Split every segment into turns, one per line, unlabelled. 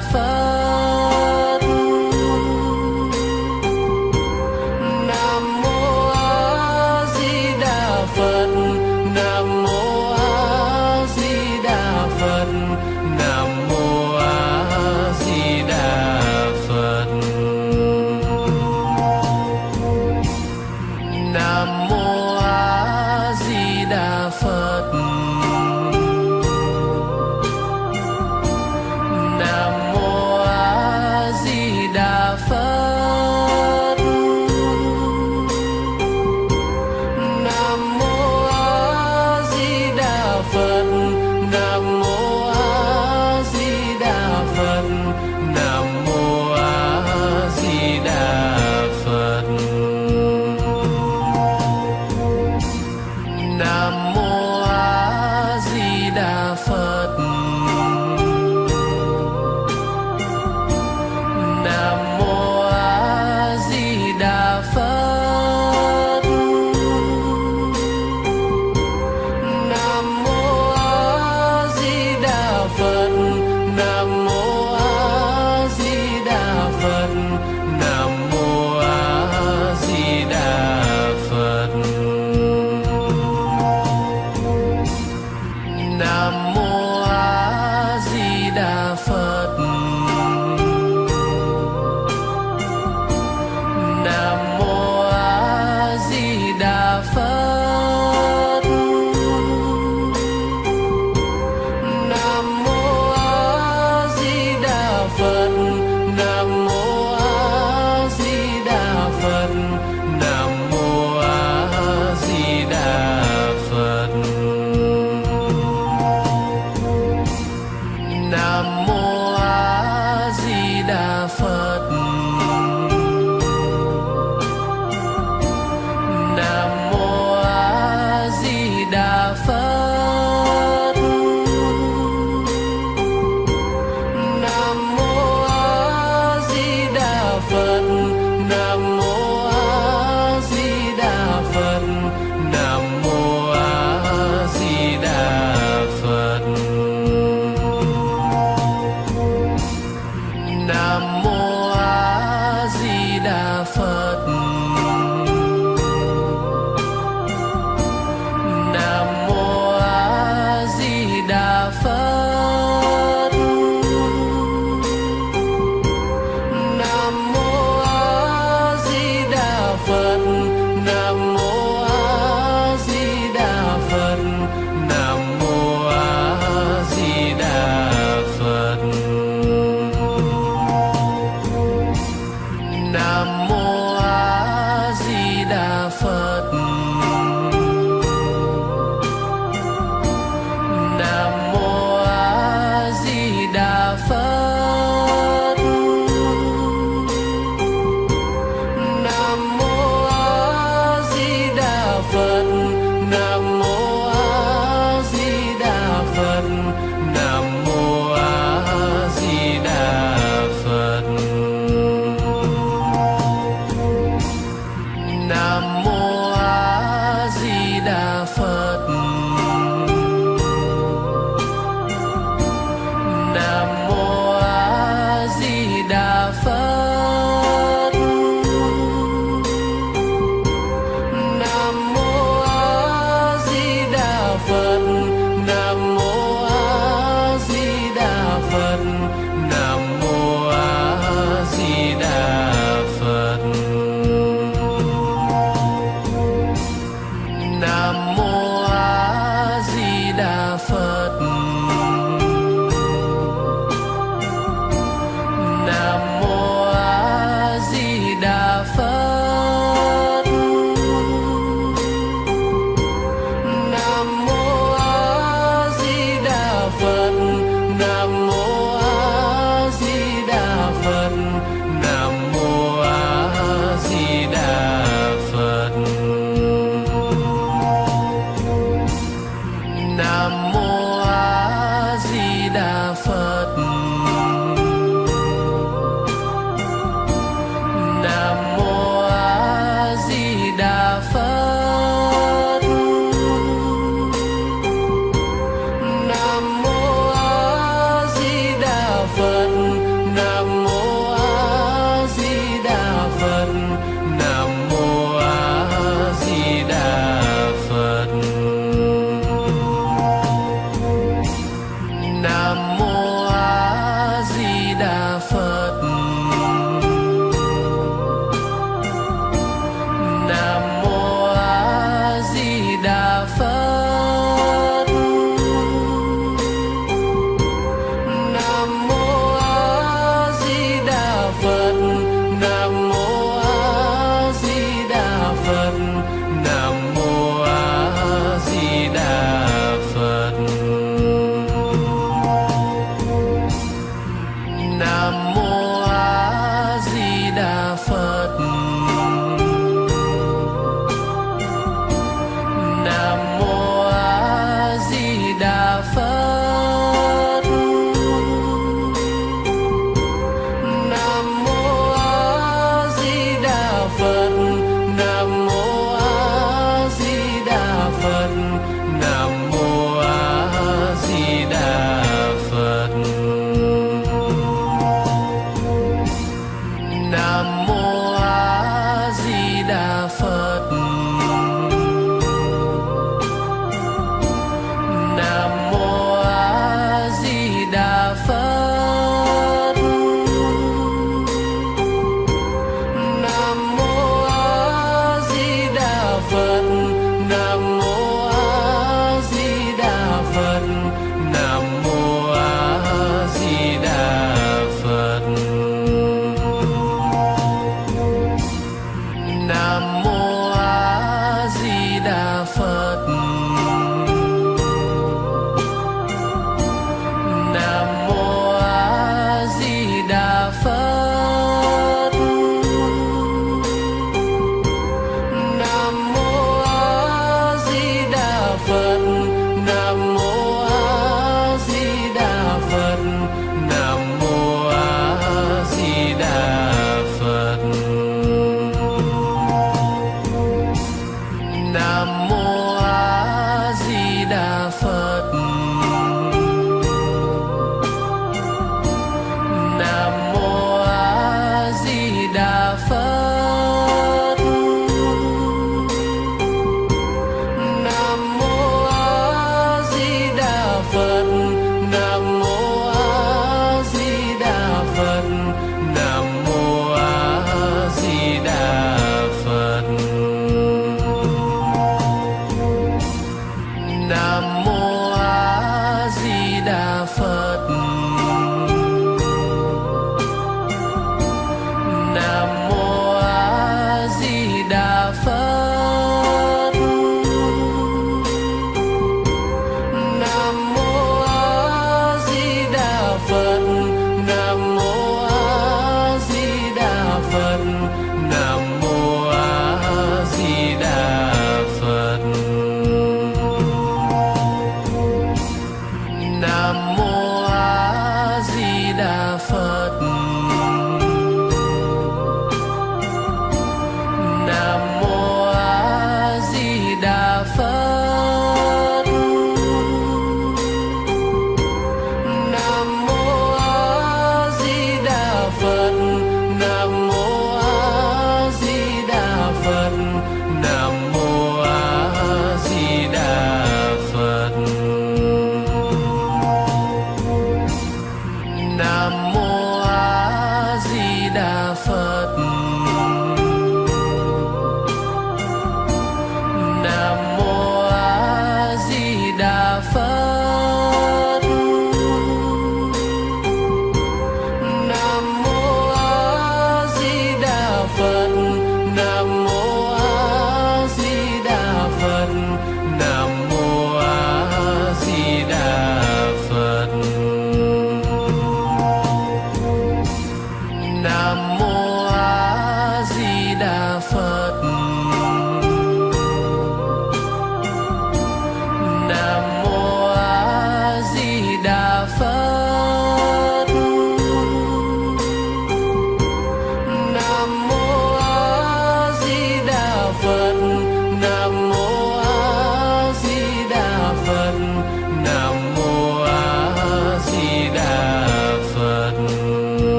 For.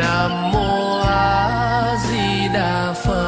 nam mô a di đà phật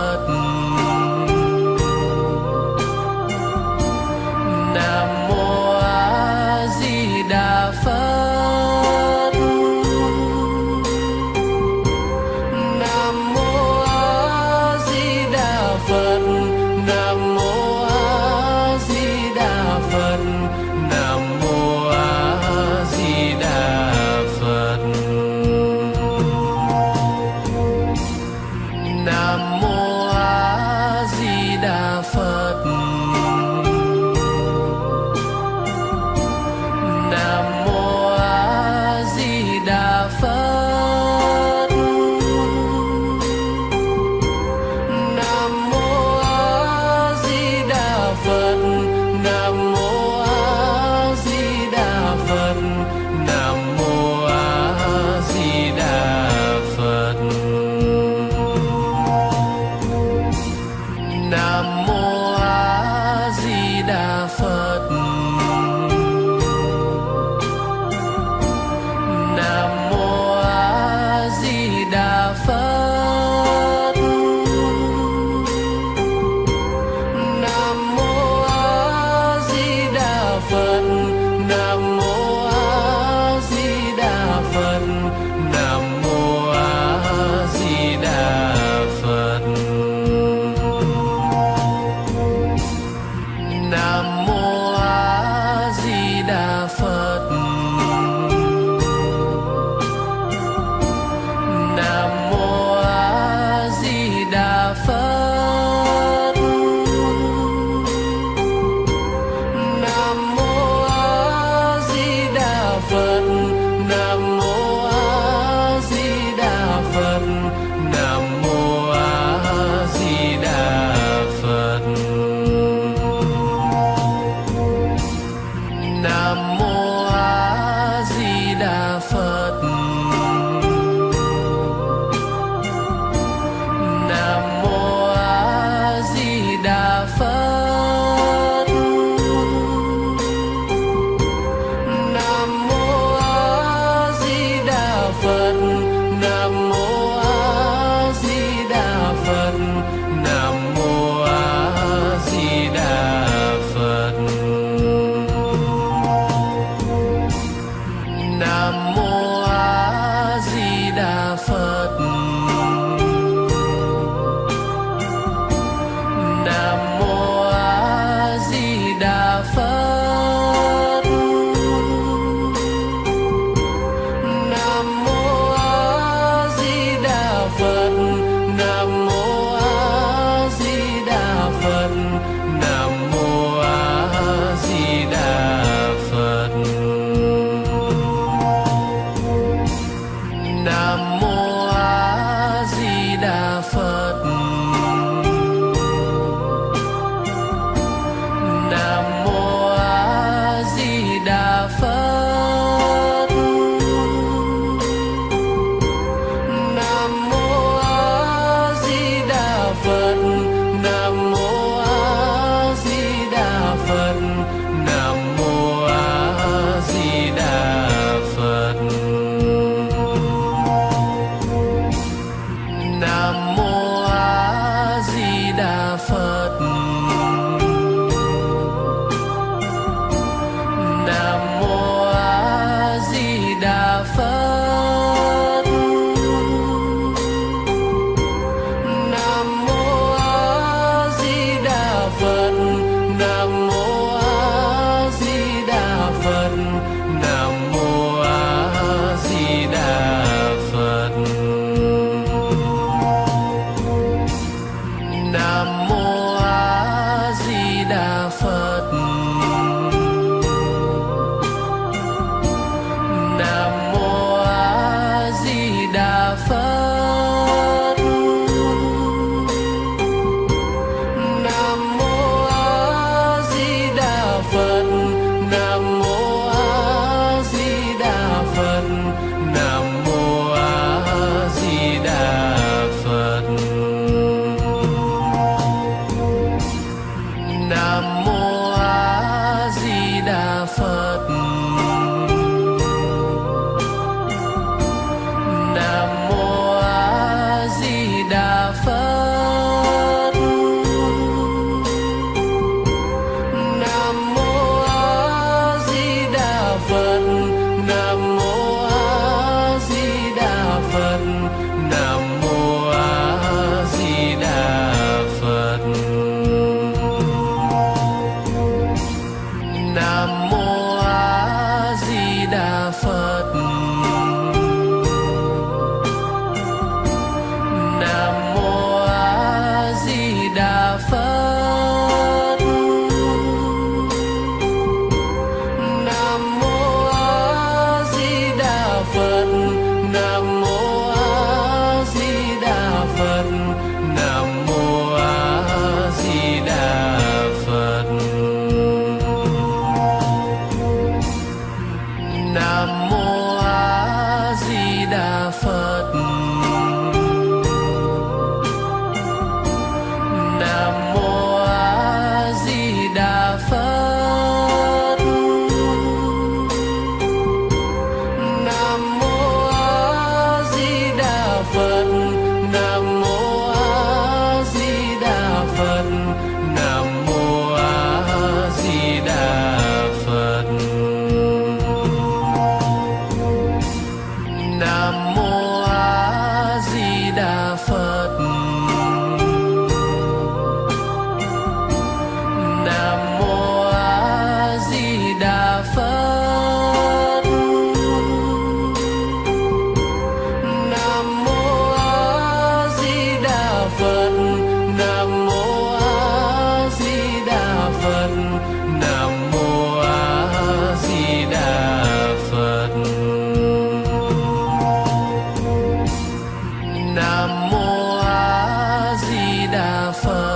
đà phật